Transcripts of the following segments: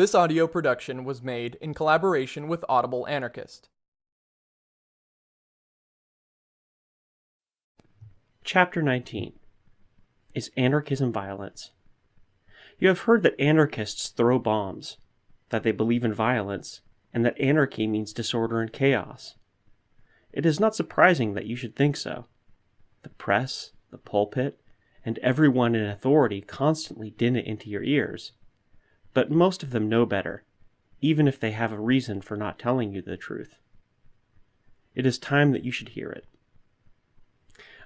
This audio production was made in collaboration with Audible Anarchist. Chapter 19 Is Anarchism Violence? You have heard that anarchists throw bombs, that they believe in violence, and that anarchy means disorder and chaos. It is not surprising that you should think so. The press, the pulpit, and everyone in authority constantly din it into your ears. But most of them know better, even if they have a reason for not telling you the truth. It is time that you should hear it.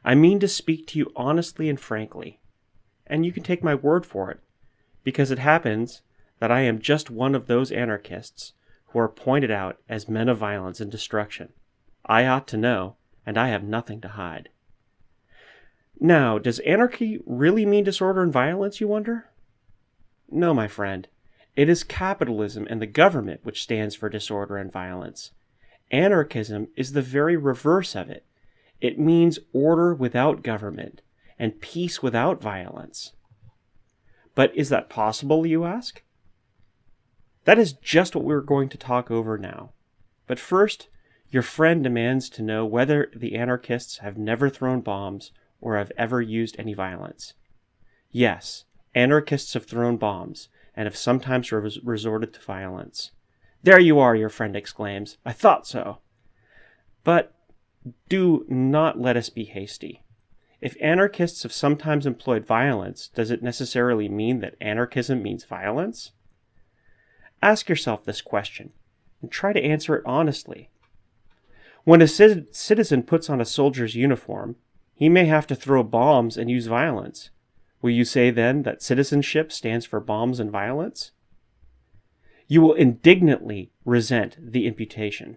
I mean to speak to you honestly and frankly, and you can take my word for it, because it happens that I am just one of those anarchists who are pointed out as men of violence and destruction. I ought to know, and I have nothing to hide. Now, does anarchy really mean disorder and violence, you wonder? No, my friend. It is capitalism and the government which stands for disorder and violence. Anarchism is the very reverse of it. It means order without government and peace without violence. But is that possible, you ask? That is just what we're going to talk over now. But first, your friend demands to know whether the anarchists have never thrown bombs or have ever used any violence. Yes, anarchists have thrown bombs and have sometimes res- resorted to violence. There you are, your friend exclaims. I thought so. But do not let us be hasty. If anarchists have sometimes employed violence, does it necessarily mean that anarchism means violence? Ask yourself this question and try to answer it honestly. When a citizen puts on a soldier's uniform, he may have to throw bombs and use violence. Will you say then that citizenship stands for bombs and violence? You will indignantly resent the imputation.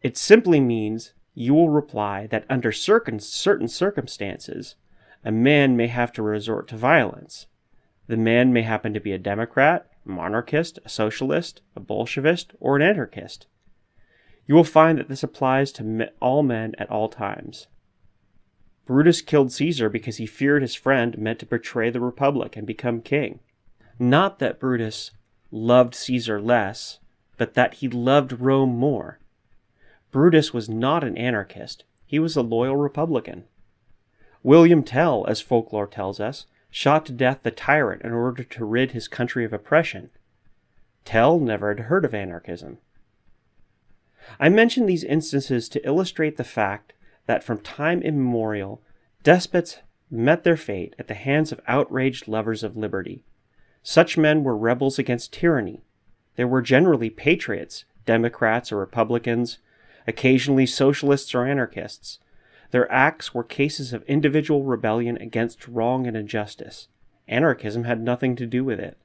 It simply means you will reply that under certain circumstances, a man may have to resort to violence. The man may happen to be a Democrat, a monarchist, a socialist, a Bolshevist, or an anarchist. You will find that this applies to all men at all times. Brutus killed Caesar because he feared his friend meant to betray the Republic and become king. Not that Brutus loved Caesar less, but that he loved Rome more. Brutus was not an anarchist, he was a loyal Republican. William Tell, as folklore tells us, shot to death the tyrant in order to rid his country of oppression. Tell never had heard of anarchism. I mention these instances to illustrate the fact that from time immemorial, despots met their fate at the hands of outraged lovers of liberty. Such men were rebels against tyranny. They were generally patriots, Democrats or Republicans, occasionally socialists or anarchists. Their acts were cases of individual rebellion against wrong and injustice. Anarchism had nothing to do with it.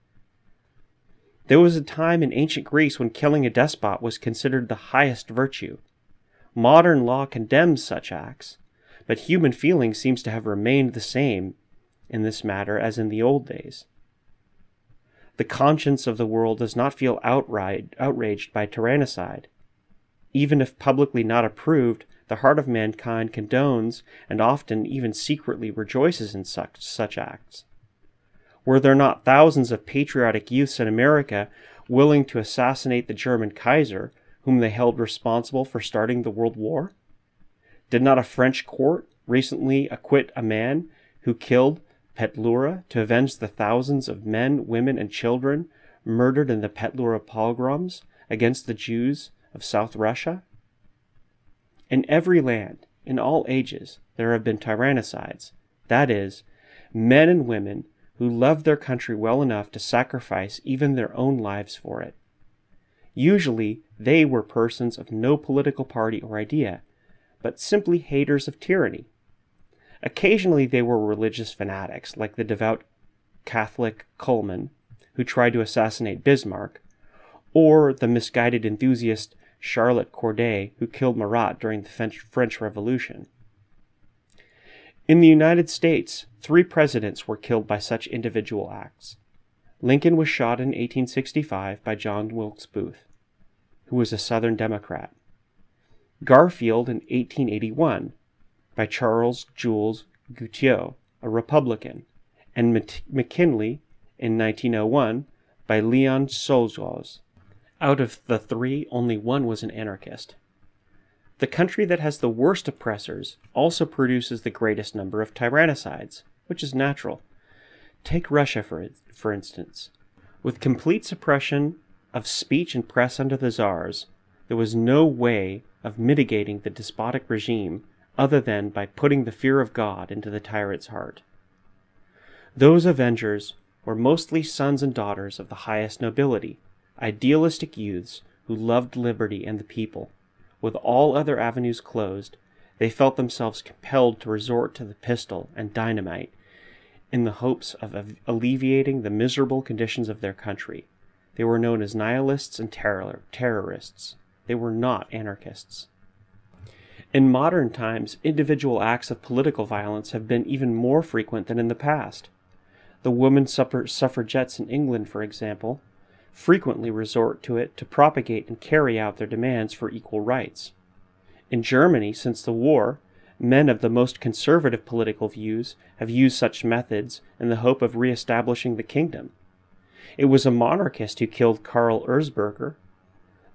There was a time in ancient Greece when killing a despot was considered the highest virtue. Modern law condemns such acts, but human feeling seems to have remained the same in this matter as in the old days. The conscience of the world does not feel outright, outraged by tyrannicide. Even if publicly not approved, the heart of mankind condones and often even secretly rejoices in such, such acts. Were there not thousands of patriotic youths in America willing to assassinate the German Kaiser whom they held responsible for starting the World War? Did not a French court recently acquit a man who killed Petlura to avenge the thousands of men, women, and children murdered in the Petlura pogroms against the Jews of South Russia? In every land, in all ages, there have been tyrannicides, that is, men and women who loved their country well enough to sacrifice even their own lives for it. Usually, they were persons of no political party or idea, but simply haters of tyranny. Occasionally, they were religious fanatics, like the devout Catholic Kullmann, who tried to assassinate Bismarck, or the misguided enthusiast Charlotte Corday, who killed Marat during the French Revolution. In the United States, three presidents were killed by such individual acts. Lincoln was shot in 1865 by John Wilkes Booth who was a Southern Democrat. Garfield in 1881 by Charles Jules Guiteau, a Republican, and McKinley in 1901 by Leon Czolgosz. Out of the three, only one was an anarchist. The country that has the worst oppressors also produces the greatest number of tyrannicides, which is natural. Take Russia, for, for instance. With complete suppression of speech and press under the czars, there was no way of mitigating the despotic regime other than by putting the fear of God into the tyrant's heart. Those avengers were mostly sons and daughters of the highest nobility, idealistic youths who loved liberty and the people. With all other avenues closed, they felt themselves compelled to resort to the pistol and dynamite in the hopes of alleviating the miserable conditions of their country. They were known as nihilists and terror- terrorists. They were not anarchists. In modern times, individual acts of political violence have been even more frequent than in the past. The women suffragettes in England, for example, frequently resort to it to propagate and carry out their demands for equal rights. In Germany, since the war, men of the most conservative political views have used such methods in the hope of re-establishing the kingdom. It was a monarchist who killed Karl Erzberger,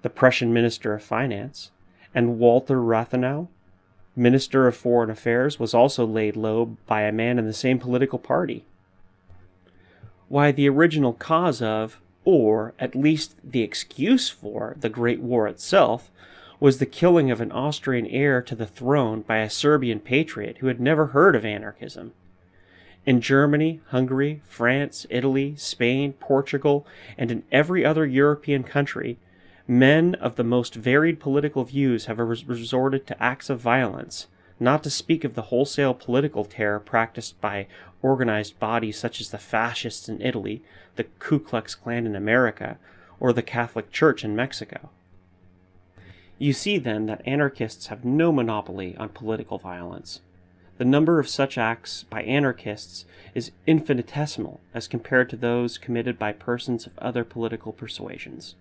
the Prussian Minister of Finance, and Walter Rathenau, Minister of Foreign Affairs, was also laid low by a man in the same political party. Why, the original cause of, or at least the excuse for, the Great War itself was the killing of an Austrian heir to the throne by a Serbian patriot who had never heard of anarchism. In Germany, Hungary, France, Italy, Spain, Portugal, and in every other European country, men of the most varied political views have resorted to acts of violence, not to speak of the wholesale political terror practiced by organized bodies such as the fascists in Italy, the Ku Klux Klan in America, or the Catholic Church in Mexico. You see then that anarchists have no monopoly on political violence. The number of such acts by anarchists is infinitesimal as compared to those committed by persons of other political persuasions.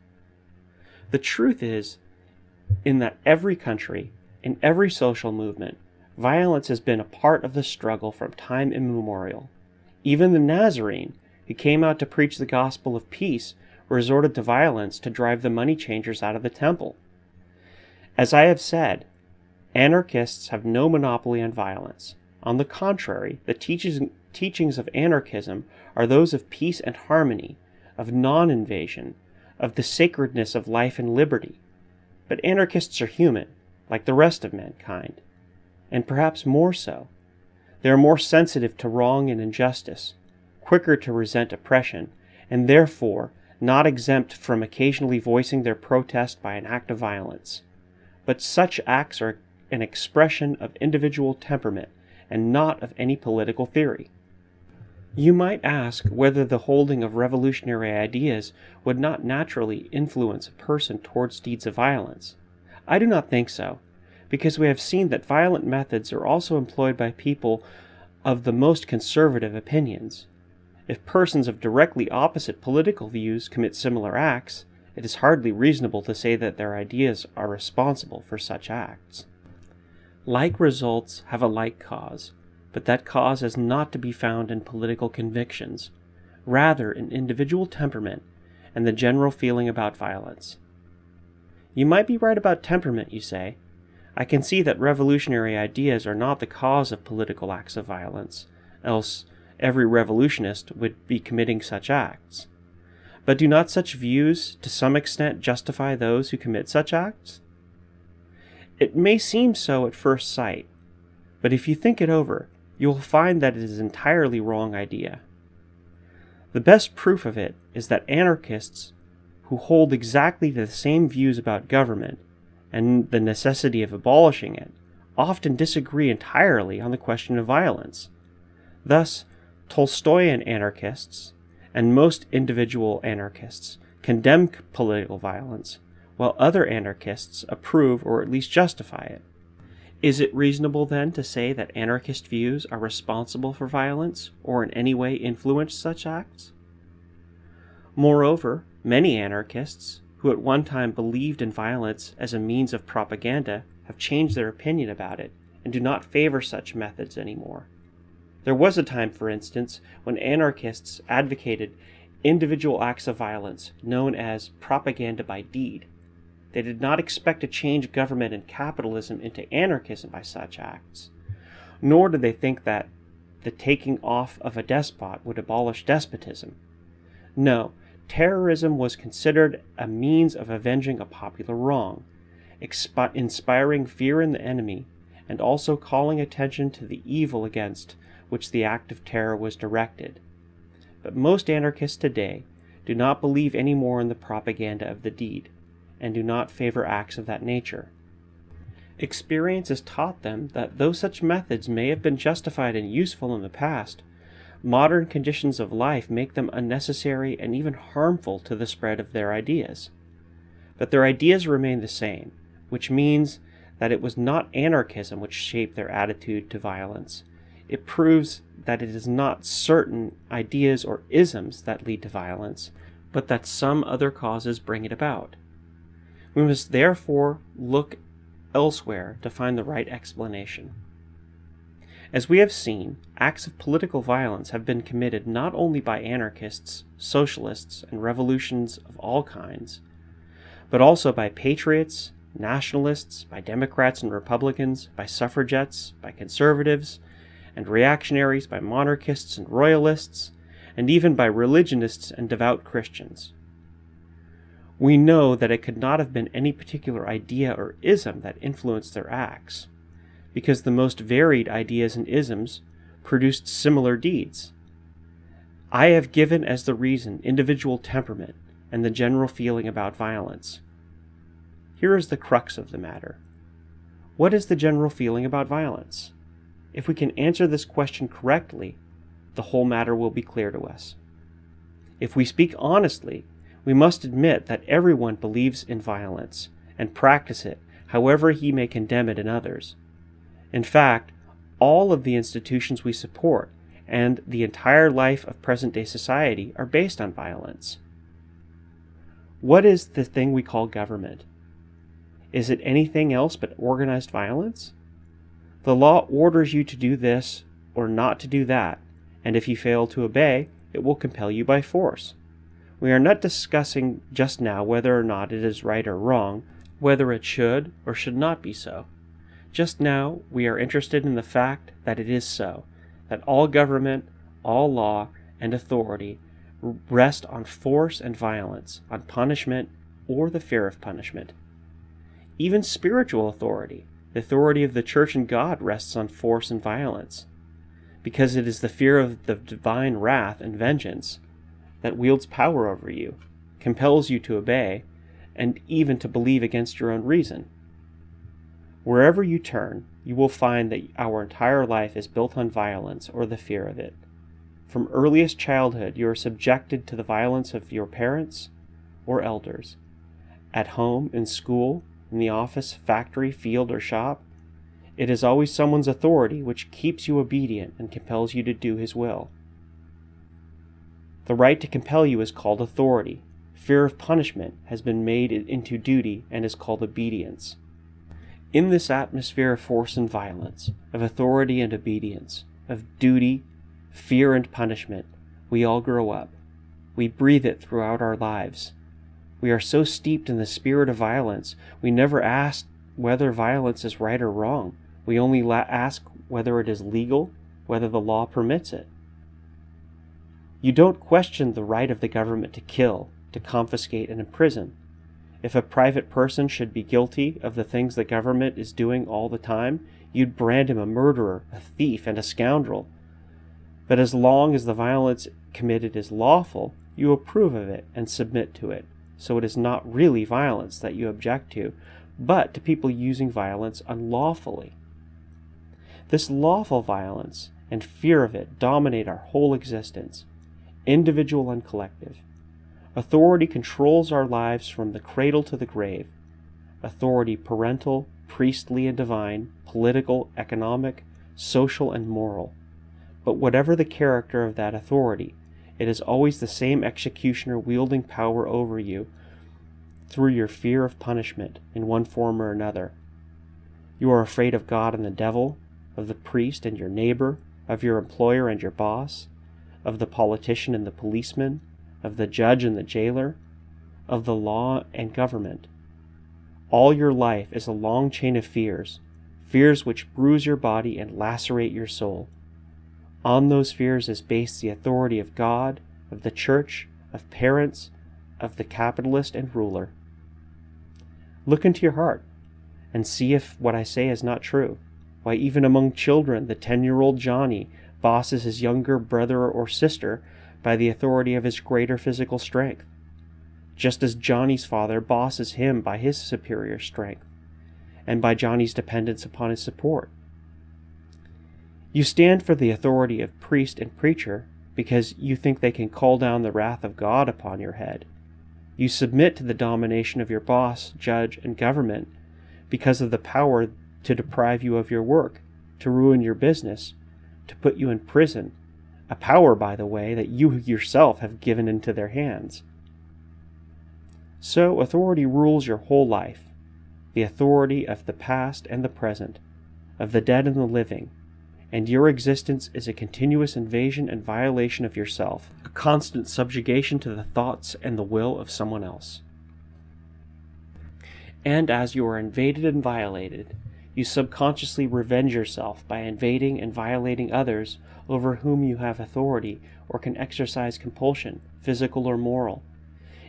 The truth is, in that every country, in every social movement, violence has been a part of the struggle from time immemorial. Even the Nazarene, who came out to preach the gospel of peace, resorted to violence to drive the money changers out of the temple. As I have said, anarchists have no monopoly on violence. On the contrary, the teachings of anarchism are those of peace and harmony, of non invasion, of the sacredness of life and liberty. But anarchists are human, like the rest of mankind, and perhaps more so. They are more sensitive to wrong and injustice, quicker to resent oppression, and therefore not exempt from occasionally voicing their protest by an act of violence but such acts are an expression of individual temperament and not of any political theory. You might ask whether the holding of revolutionary ideas would not naturally influence a person towards deeds of violence. I do not think so, because we have seen that violent methods are also employed by people of the most conservative opinions. If persons of directly opposite political views commit similar acts, it is hardly reasonable to say that their ideas are responsible for such acts. Like results have a like cause, but that cause is not to be found in political convictions, rather in individual temperament and the general feeling about violence. You might be right about temperament, you say. I can see that revolutionary ideas are not the cause of political acts of violence, else every revolutionist would be committing such acts. But do not such views to some extent justify those who commit such acts? It may seem so at first sight, but if you think it over, you will find that it is an entirely wrong idea. The best proof of it is that anarchists who hold exactly the same views about government and the necessity of abolishing it often disagree entirely on the question of violence. Thus, Tolstoyan anarchists and most individual anarchists condemn political violence, while other anarchists approve or at least justify it. Is it reasonable then to say that anarchist views are responsible for violence or in any way influence such acts? Moreover, many anarchists, who at one time believed in violence as a means of propaganda, have changed their opinion about it and do not favor such methods anymore. There was a time, for instance, when anarchists advocated individual acts of violence known as propaganda by deed. They did not expect to change government and capitalism into anarchism by such acts, nor did they think that the taking off of a despot would abolish despotism. No, terrorism was considered a means of avenging a popular wrong, inspiring fear in the enemy, and also calling attention to the evil against which the act of terror was directed. But most anarchists today do not believe any more in the propaganda of the deed, and do not favor acts of that nature. Experience has taught them that though such methods may have been justified and useful in the past, modern conditions of life make them unnecessary and even harmful to the spread of their ideas. But their ideas remain the same, which means that it was not anarchism which shaped their attitude to violence. It proves that it is not certain ideas or isms that lead to violence, but that some other causes bring it about. We must therefore look elsewhere to find the right explanation. As we have seen, acts of political violence have been committed not only by anarchists, socialists, and revolutions of all kinds, but also by patriots, nationalists, by Democrats and Republicans, by suffragettes, by conservatives, and reactionaries, by monarchists and royalists, and even by religionists and devout Christians. We know that it could not have been any particular idea or ism that influenced their acts, because the most varied ideas and isms produced similar deeds. I have given as the reason individual temperament and the general feeling about violence. Here is the crux of the matter. What is the general feeling about violence? If we can answer this question correctly, the whole matter will be clear to us. If we speak honestly, we must admit that everyone believes in violence and practice it however he may condemn it in others. In fact, all of the institutions we support and the entire life of present day society are based on violence. What is the thing we call government? Is it anything else but organized violence? The law orders you to do this or not to do that, and if you fail to obey, it will compel you by force. We are not discussing just now whether or not it is right or wrong, whether it should or should not be so. Just now, we are interested in the fact that it is so, that all government, all law, and authority rest on force and violence, on punishment or the fear of punishment. Even spiritual authority, the authority of the church and God, rests on force and violence, because it is the fear of the divine wrath and vengeance that wields power over you, compels you to obey, and even to believe against your own reason. Wherever you turn, you will find that our entire life is built on violence or the fear of it. From earliest childhood, you are subjected to the violence of your parents or elders. At home, in school, in the office, factory, field, or shop, it is always someone's authority which keeps you obedient and compels you to do his will. The right to compel you is called authority. Fear of punishment has been made into duty and is called obedience. In this atmosphere of force and violence, of authority and obedience, of duty, fear and punishment, we all grow up. We breathe it throughout our lives. We are so steeped in the spirit of violence, we never ask whether violence is right or wrong. We only ask whether it is legal, whether the law permits it. You don't question the right of the government to kill, to confiscate, and imprison. If a private person should be guilty of the things the government is doing all the time, you'd brand him a murderer, a thief, and a scoundrel. But as long as the violence committed is lawful, you approve of it and submit to it. So it is not really violence that you object to, but to people using violence unlawfully. This lawful violence and fear of it dominate our whole existence individual and collective. Authority controls our lives from the cradle to the grave. Authority parental, priestly and divine, political, economic, social, and moral. But whatever the character of that authority, it is always the same executioner wielding power over you through your fear of punishment in one form or another. You are afraid of God and the devil, of the priest and your neighbor, of your employer and your boss, of the politician and the policeman, of the judge and the jailer, of the law and government. All your life is a long chain of fears, fears which bruise your body and lacerate your soul. On those fears is based the authority of God, of the church, of parents, of the capitalist and ruler. Look into your heart and see if what I say is not true. Why, even among children, the 10 year old Johnny bosses his younger brother or sister by the authority of his greater physical strength, just as Johnny's father bosses him by his superior strength and by Johnny's dependence upon his support. You stand for the authority of priest and preacher because you think they can call down the wrath of God upon your head. You submit to the domination of your boss, judge, and government because of the power to deprive you of your work, to ruin your business, to put you in prison, a power, by the way, that you yourself have given into their hands. So authority rules your whole life, the authority of the past and the present, of the dead and the living, and your existence is a continuous invasion and violation of yourself, a constant subjugation to the thoughts and the will of someone else. And as you are invaded and violated, you subconsciously revenge yourself by invading and violating others over whom you have authority or can exercise compulsion, physical or moral.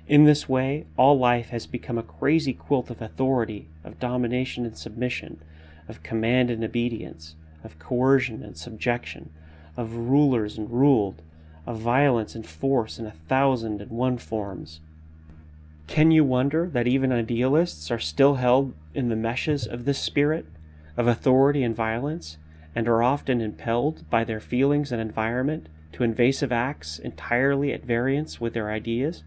In this way, all life has become a crazy quilt of authority, of domination and submission, of command and obedience, of coercion and subjection, of rulers and ruled, of violence and force in a thousand and one forms. Can you wonder that even idealists are still held in the meshes of this spirit, of authority and violence, and are often impelled by their feelings and environment to invasive acts entirely at variance with their ideas?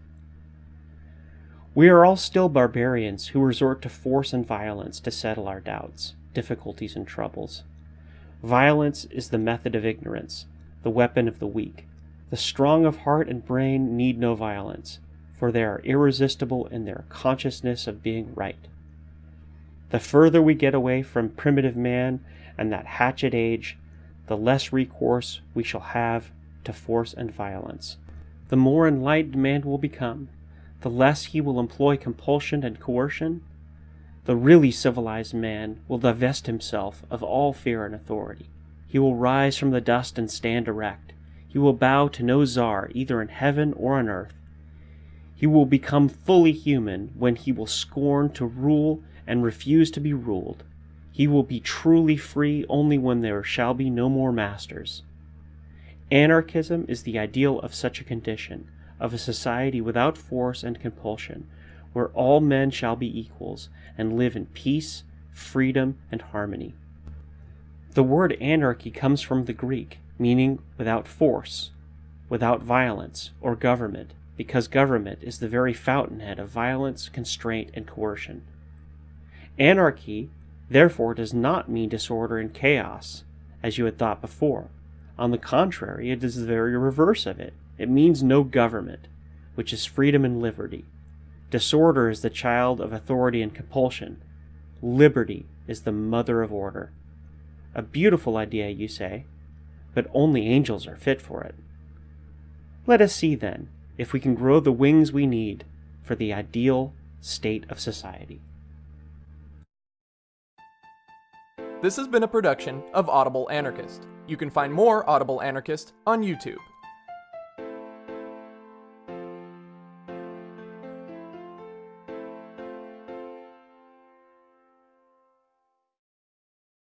We are all still barbarians who resort to force and violence to settle our doubts, difficulties, and troubles. Violence is the method of ignorance, the weapon of the weak. The strong of heart and brain need no violence, for they are irresistible in their consciousness of being right. The further we get away from primitive man and that hatchet age, the less recourse we shall have to force and violence. The more enlightened man will become, the less he will employ compulsion and coercion, the really civilized man will divest himself of all fear and authority. He will rise from the dust and stand erect. He will bow to no czar, either in heaven or on earth. He will become fully human when he will scorn to rule and refuse to be ruled. He will be truly free only when there shall be no more masters. Anarchism is the ideal of such a condition, of a society without force and compulsion, where all men shall be equals and live in peace, freedom, and harmony. The word anarchy comes from the Greek, meaning without force, without violence, or government, because government is the very fountainhead of violence, constraint, and coercion. Anarchy, therefore, does not mean disorder and chaos, as you had thought before. On the contrary, it is the very reverse of it. It means no government, which is freedom and liberty. Disorder is the child of authority and compulsion. Liberty is the mother of order. A beautiful idea, you say, but only angels are fit for it. Let us see, then, if we can grow the wings we need for the ideal state of society. This has been a production of Audible Anarchist. You can find more Audible Anarchist on YouTube.